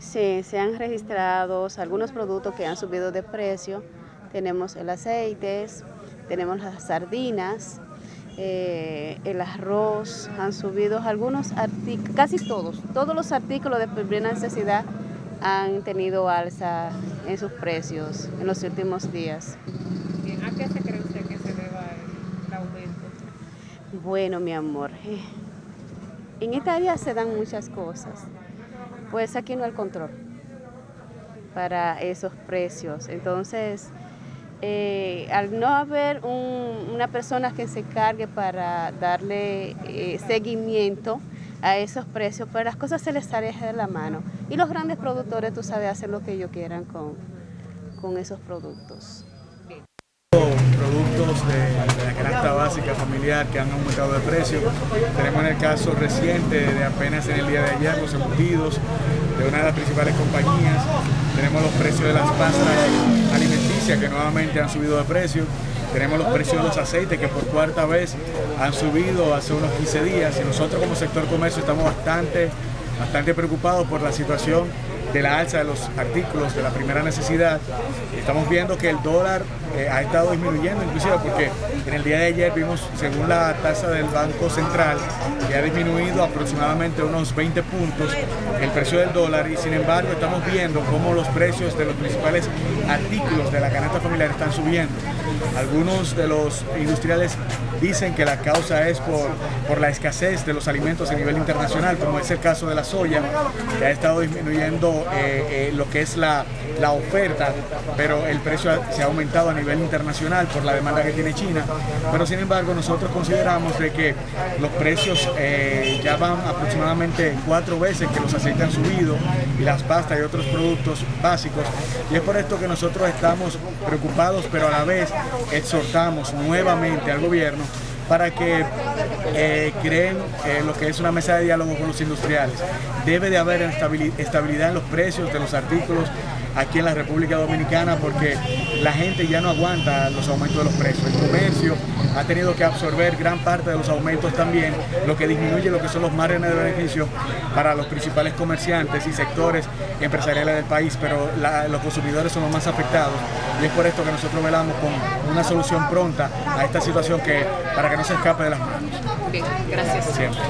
Sí, se han registrado algunos productos que han subido de precio. Tenemos el aceite, tenemos las sardinas, eh, el arroz, han subido algunos artículos, casi todos, todos los artículos de primera necesidad han tenido alza en sus precios en los últimos días. ¿A qué se cree usted que se deba el aumento? Bueno, mi amor, eh, en esta área se dan muchas cosas, pues aquí no hay control para esos precios. Entonces, eh, al no haber una persona que se cargue para darle eh, seguimiento a esos precios, pues las cosas se les alejan de la mano. Y los grandes productores, tú sabes, hacen lo que ellos quieran con, con esos productos. Productos de, básica familiar que han aumentado de precio. Tenemos en el caso reciente de apenas en el día de ayer los embutidos de una de las principales compañías. Tenemos los precios de las pastas alimenticias que nuevamente han subido de precio. Tenemos los precios de los aceites que por cuarta vez han subido hace unos 15 días y nosotros como sector comercio estamos bastante, bastante preocupados por la situación de la alza de los artículos de la primera necesidad. Estamos viendo que el dólar eh, ha estado disminuyendo inclusive porque en el día de ayer vimos, según la tasa del Banco Central, que ha disminuido aproximadamente unos 20 puntos el precio del dólar y sin embargo estamos viendo cómo los precios de los principales artículos de la canasta familiar están subiendo. Algunos de los industriales dicen que la causa es por, por la escasez de los alimentos a nivel internacional, como es el caso de la soya, que ha estado disminuyendo eh, eh, lo que es la, la oferta, pero el precio se ha aumentado a nivel internacional por la demanda que tiene China. Pero sin embargo nosotros consideramos de que los precios eh, ya van aproximadamente cuatro veces que los aceites han subido y las pastas y otros productos básicos. Y es por esto que nosotros estamos preocupados, pero a la vez exhortamos nuevamente al gobierno para que eh, creen eh, lo que es una mesa de diálogo con los industriales. Debe de haber estabilidad en los precios de los artículos aquí en la República Dominicana porque la gente ya no aguanta los aumentos de los precios. El comercio ha tenido que absorber gran parte de los aumentos también, lo que disminuye lo que son los márgenes de beneficio para los principales comerciantes y sectores empresariales del país, pero los consumidores son los más afectados y es por esto que nosotros velamos con una solución pronta a esta situación que para que no se escape de las manos. Bien, gracias. Siempre.